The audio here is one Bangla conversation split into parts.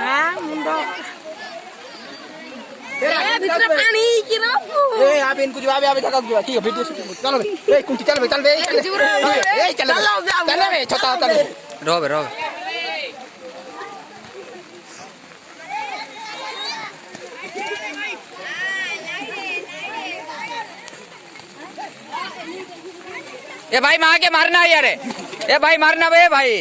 हाँ मुंडो भित्र पानी किरापु ए आप इनको जवाब आप धक्का जवाब ठीक है वीडियो शूटिंग चलो ए कुंची चल बे चल बे ए चल चल बे छोटा चल रो बे रो ए भाई माँ के मारना यार ए भाई मारना बे भाई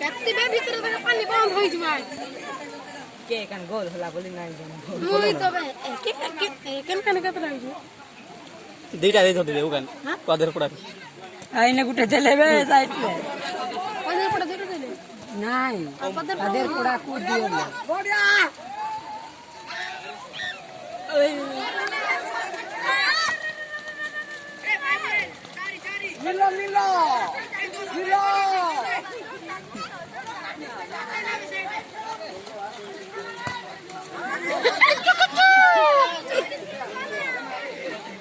ক্যাপ্টিভের ভিতরে থেকে পানি বন্ধ হয়ে যাবে কে কান গোল হলা বলি নাই জানো মুই তবে একে একে একেন কানে কত লাগছে দুইটা ধরে দেবে ওখান কাদের পড়া আইনে গুটে দেলেবে যাইতে পানির পড়া ধরে দিলে নাই তাদের পোড়া দিও না মিলো মিলো মিলো